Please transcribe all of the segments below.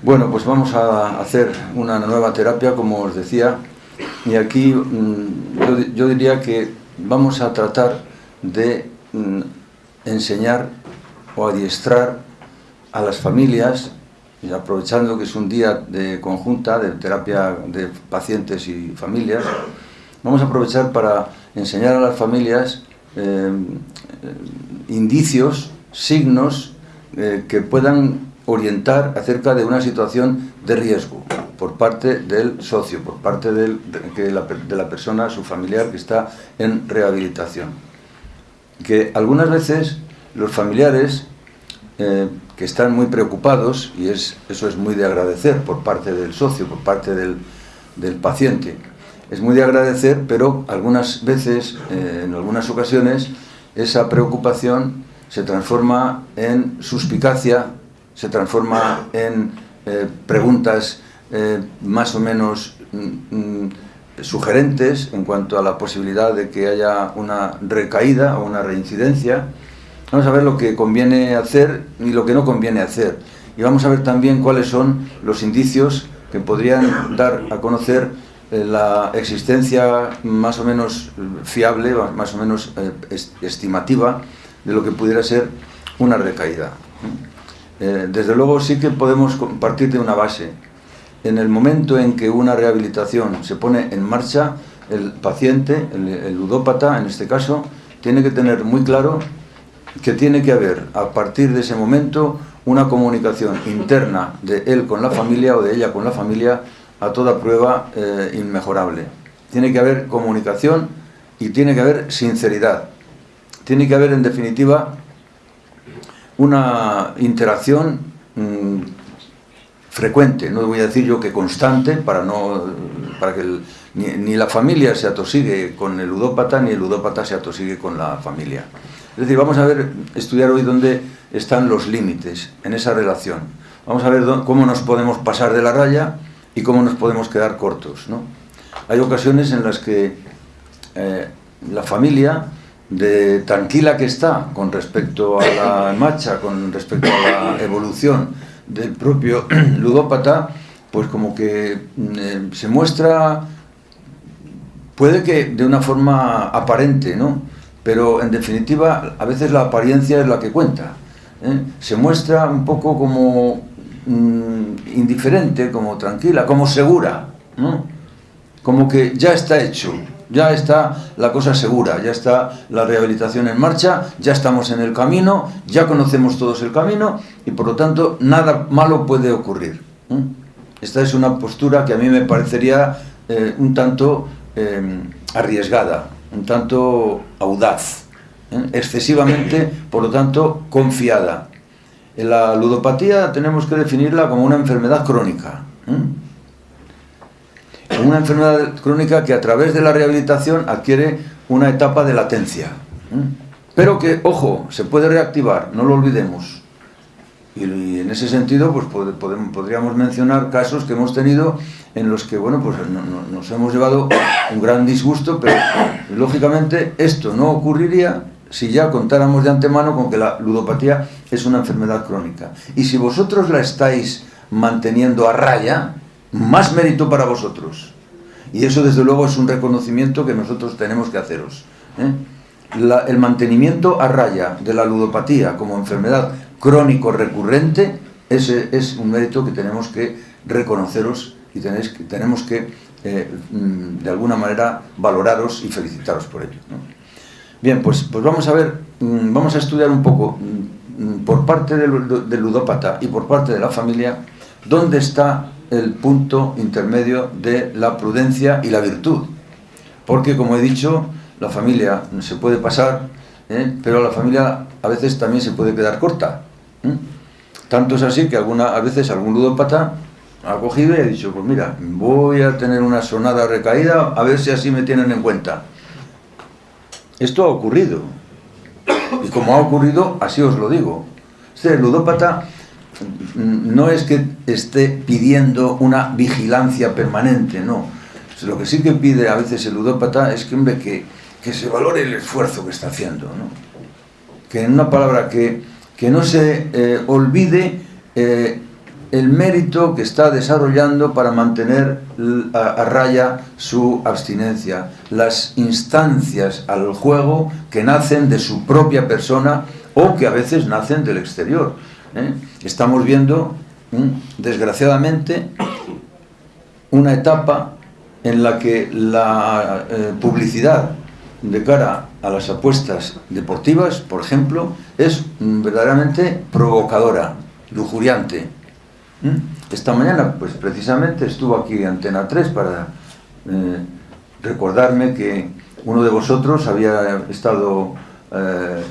Bueno, pues vamos a hacer una nueva terapia, como os decía, y aquí mm, yo, diría que vamos a tratar de mm, enseñar o adiestrar a las familias, y aprovechando que es un día de conjunta, de terapia de pacientes y familias, vamos a aprovechar para enseñar a las familias eh, indicios, signos eh, que puedan orientar acerca de una situación de riesgo por parte del socio, por parte del, de, la, de, la, persona, su familiar que está en rehabilitación. Que algunas veces los familiares eh, que están muy preocupados, y es, eso es muy de agradecer por parte del socio, por parte del, del paciente, es muy de agradecer, pero algunas veces, eh, en algunas ocasiones, esa preocupación se transforma en suspicacia, se transforma en eh, preguntas eh, más o menos mm, sugerentes en cuanto a la posibilidad de que haya una recaída o una reincidencia. Vamos a ver lo que conviene hacer y lo que no conviene hacer. Y vamos a ver también cuáles son los indicios que podrían dar a conocer eh, la existencia más o menos fiable, más o menos estimativa de lo que pudiera ser una recaída. Eh, desde luego sí que podemos partir de una base. En el momento en que una rehabilitación se pone en marcha, el paciente, el, el ludópata en este caso, tiene que tener muy claro que tiene que haber a partir de ese momento una comunicación interna de él con la familia o de ella con la familia a toda prueba eh, inmejorable. Tiene que haber comunicación y tiene que haber sinceridad. Tiene que haber, en definitiva, una interacción mmm, frecuente, no voy a decir yo que constante, para, no, para que ni, la familia se atosigue con el ludópata, ni el ludópata se atosigue con la familia. Es decir, vamos a ver, estudiar hoy dónde están los límites en esa relación. Vamos a ver cómo nos podemos pasar de la raya y cómo nos podemos quedar cortos. ¿no? Hay ocasiones en las que eh, la familia, de tranquila que está con respecto a la marcha, con respecto a la evolución del propio ludópata, pues como que eh, se muestra, puede que de una forma aparente, ¿no? pero en definitiva a veces la apariencia es la que cuenta. ¿eh? Se muestra un poco como mmm, indiferente, como tranquila, como segura, ¿no? como que ya está hecho, ya está la cosa segura, ya está la rehabilitación en marcha, ya estamos en el camino, ya conocemos todos el camino y por lo tanto nada malo puede ocurrir. Esta es una postura que a mí me parecería eh, un tanto eh, arriesgada, un tanto audaz, ¿eh? excesivamente, por lo tanto, confiada. La ludopatía tenemos que definirla como una enfermedad crónica. Una enfermedad crónica que a través de la rehabilitación adquiere una etapa de latencia. ¿eh? Pero que, ojo, se puede reactivar, no lo olvidemos. Y, en ese sentido, pues podríamos mencionar casos que hemos tenido en los que, bueno, pues no, no, nos hemos llevado un gran disgusto, pero lógicamente esto no ocurriría si ya contáramos de antemano con que la ludopatía es una enfermedad crónica. Y si vosotros la estáis manteniendo a raya, más mérito para vosotros. Y eso desde luego es un reconocimiento que nosotros tenemos que haceros. ¿eh? El mantenimiento a raya de la ludopatía como enfermedad crónico recurrente, ese es un mérito que tenemos que reconoceros y tenéis, tenemos que, eh, mm, de alguna manera, valoraros y felicitaros por ello. Bien, pues, pues vamos a ver, mmm, vamos a estudiar un poco, mmm, por parte del ludópata y por parte de la familia, dónde está el punto intermedio de la prudencia y la virtud. Porque, como he dicho, la familia se puede pasar, ¿eh? pero la familia a veces también se puede quedar corta. ¿eh? Tanto es así que alguna, a veces algún ludópata ha cogido y ha dicho, pues mira, voy a tener una sonada recaída, a ver si así me tienen en cuenta. Esto ha ocurrido. Y como ha ocurrido, así os lo digo. Este ludópata no es que esté pidiendo una vigilancia permanente, no. Lo que sí que pide a veces el ludópata es que, hombre, que, que se valore el esfuerzo que está haciendo, ¿no? Que en una palabra, que, que no se eh, olvide eh, el mérito que está desarrollando para mantener a, raya su abstinencia, las instancias al juego que nacen de su propia persona o que a veces nacen del exterior. ¿Eh? Estamos viendo, desgraciadamente, una etapa en la que la eh, publicidad de cara a las apuestas deportivas, por ejemplo, es verdaderamente provocadora, lujuriante. Esta mañana, pues precisamente estuvo aquí Antena 3 para eh, recordarme que uno de vosotros había estado, eh,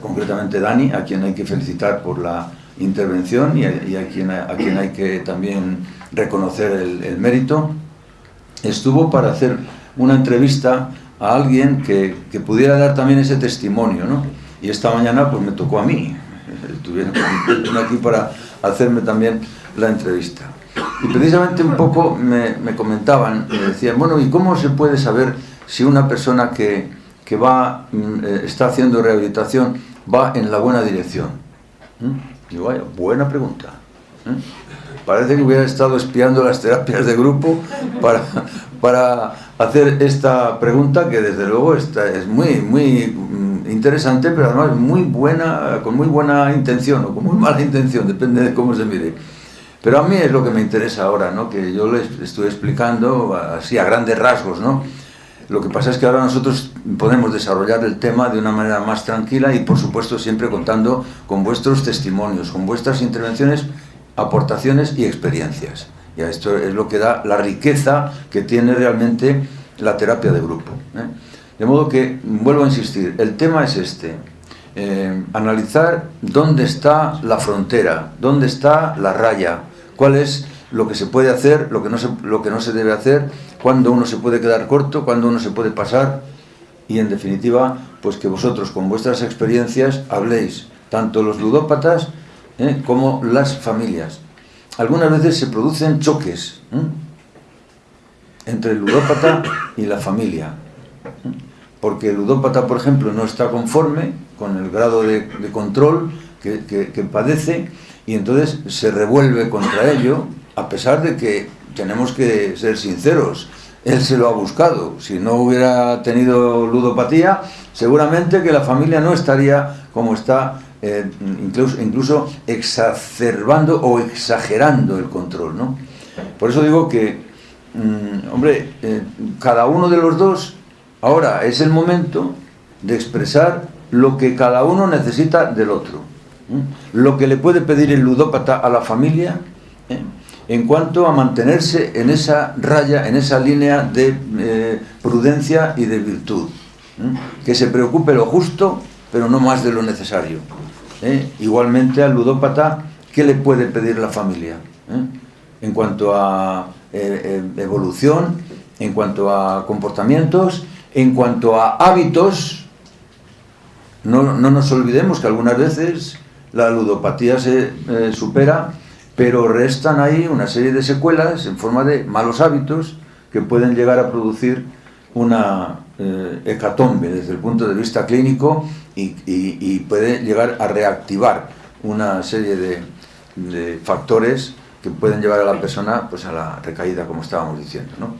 concretamente Dani, a quien hay que felicitar por la intervención y a, quien, a quien hay que también reconocer el, mérito, estuvo para hacer una entrevista a alguien que, que, pudiera dar también ese testimonio, ¿no? Y esta mañana pues me tocó a mí, estuvieron aquí para hacerme también la entrevista. Y precisamente un poco me, me, comentaban, me decían, bueno, ¿y cómo se puede saber si una persona que, que va, mm, eh, está haciendo rehabilitación va en la buena dirección? ¿Mm? Digo, vaya, buena pregunta. ¿eh? Parece que hubiera estado espiando las terapias de grupo para, para hacer esta pregunta que desde luego está, es muy, muy mm, interesante, pero además muy buena, con muy buena intención o con muy mala intención, depende de cómo se mire. Pero a mí es lo que me interesa ahora, ¿no? que yo les estoy explicando así a grandes rasgos. ¿no? Lo que pasa es que ahora nosotros podemos desarrollar el tema de una manera más tranquila y por supuesto siempre contando con vuestros testimonios, con vuestras intervenciones aportaciones y experiencias. Y esto es lo que da la riqueza que tiene realmente la terapia de grupo. ¿eh? De modo que, vuelvo a insistir, el tema es este, eh, analizar dónde está la frontera, dónde está la raya, cuál es lo que se puede hacer, lo que no se, lo que no se debe hacer, cuándo uno se puede quedar corto, cuándo uno se puede pasar, y en definitiva, pues que vosotros con vuestras experiencias habléis, tanto los ludópatas ¿eh? como las familias. Algunas veces se producen choques entre el ludópata y la familia. Porque el ludópata, por ejemplo, no está conforme con el grado de, control que, que, padece y entonces se revuelve contra ello, a pesar de que tenemos que ser sinceros, él se lo ha buscado. Si no hubiera tenido ludopatía, seguramente que la familia no estaría como está eh, incluso, exacerbando o exagerando el control. ¿no? Por eso digo que, mm, hombre, eh, cada uno de los dos, ahora es el momento de expresar lo que cada uno necesita del otro. Lo que le puede pedir el ludópata a la familia ¿eh? En cuanto a mantenerse en esa raya, en esa línea de prudencia y de virtud. Que se preocupe lo justo, pero no más de lo necesario. ¿eh? igualmente al ludópata, ¿qué le puede pedir la familia? ¿Eh? En cuanto a eh, evolución, en cuanto a comportamientos, en cuanto a hábitos, no, no nos olvidemos que algunas veces la ludopatía se supera, pero restan ahí una serie de secuelas en forma de malos hábitos que pueden llegar a producir una hecatombe desde el punto de vista clínico y, puede llegar a reactivar una serie de, factores que pueden llevar a la persona pues, a la recaída, como estábamos diciendo. ¿no?